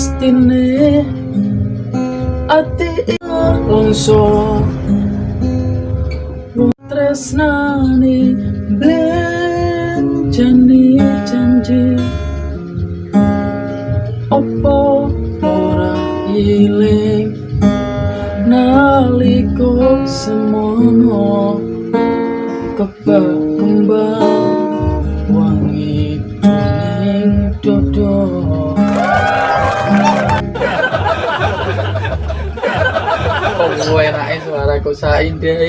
mestine ati longso. Wong tresnani blen jani janji. Opo ora iling naliko semono. Kebak kembang Oh, enaknya suara ku saindah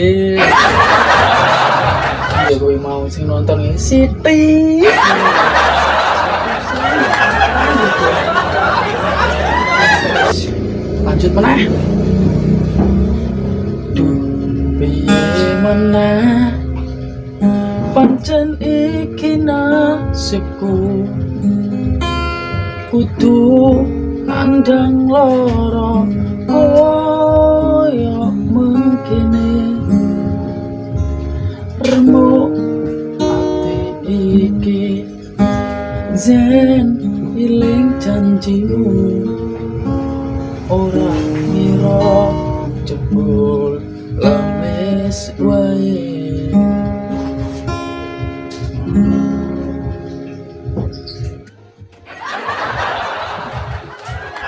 Iya, gue mau sing nonton ini Siti. Lanjut mana? Piye meneh Pancen iki nasibku. Kudu andang loro Koyo Zen iling janjimu. Ora ngira jebul lemes wae.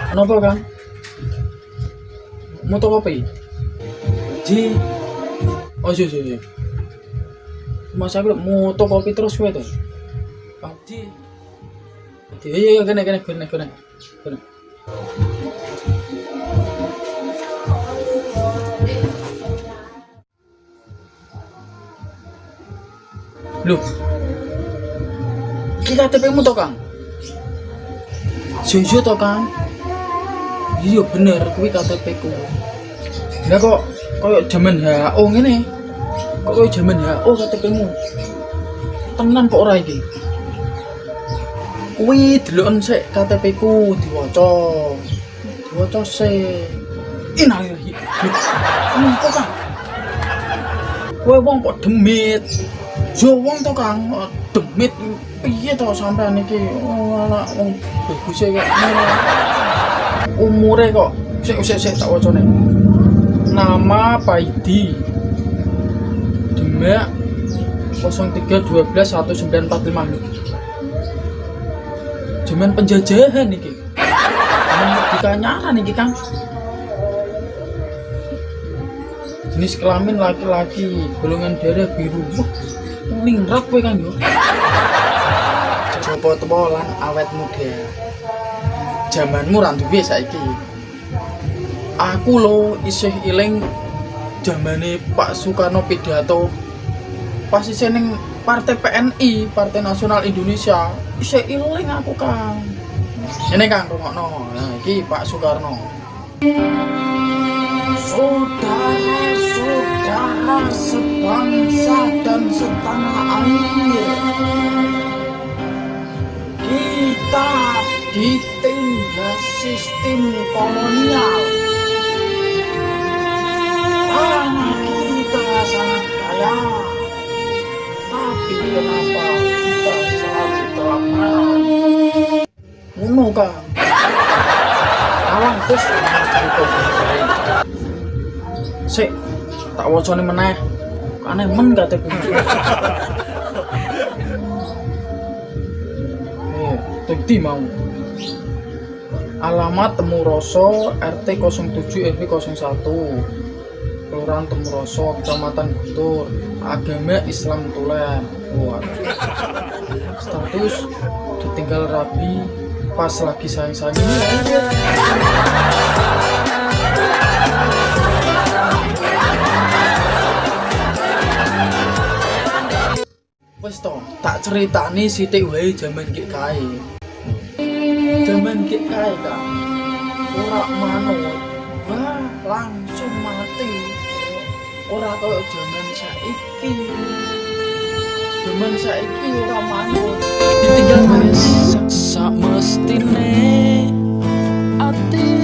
Kenapa kan? Tau apa ini? Ji. Oh iya iya iya. Mas aku tau kopi terus gue tuh Pak Ji thì cái này cái này cái này cái này cái này Look. Kita tapi mu tau kan? Jujur tau kan? Iya bener, kuwi KTP ku. Lah kok koyo jaman HO ngene. Kok koyo jaman HO KTP mu. Tenan kok ora iki? Kuwi deloken sik KTP ku diwaca. Diwaca sik. Innalillahi. Kenapa Kang? Kowe wong kok demit. Yo wong to Kang, demit piye to sampean iki? Alah wong bagus kok umure kok sik sik sik tak wacane nama Paidi Demak 03121945 Jaman penjajahan iki. Jaman dikanyaran iki Kang. Jenis kelamin laki-laki golongan darah biru. Wah, ningrat kowe Kang yo. Coba tepolan awet muda. Zamanmu ra duwe saiki. Aku lo isih iling zamane Pak Soekarno pidato pas isih ning Partai PNI, Partai Nasional Indonesia. Isih iling aku, Kang. Ini Kang rungokno. Nah, iki Pak Soekarno. Saudara-saudara sebangsa dan setanah air. Kita ditindas sistem kolonial. Ngono kan? Alang terus Sik, tak wacane meneh. Aneh men KTP. Eh, Tukti mau alamat Temuroso RT 07 RW 01 Kelurahan Temuroso Kecamatan Guntur agama Islam Tulen Wah. status ditinggal rabi pas lagi sayang-sayang wes toh tak ceritani sithik wae jaman ki kae. Jaman ki kae kan ora manut. Wah langsung mati. Ora kaya jaman saiki jaman saiki ora manut. Ditinggal wes sak mestine. Ati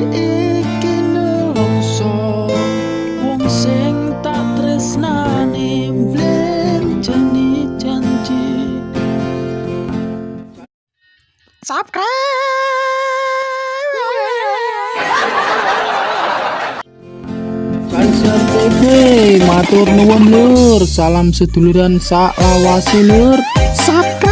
Matur nuwun lur, salam seduluran sak lur. Saka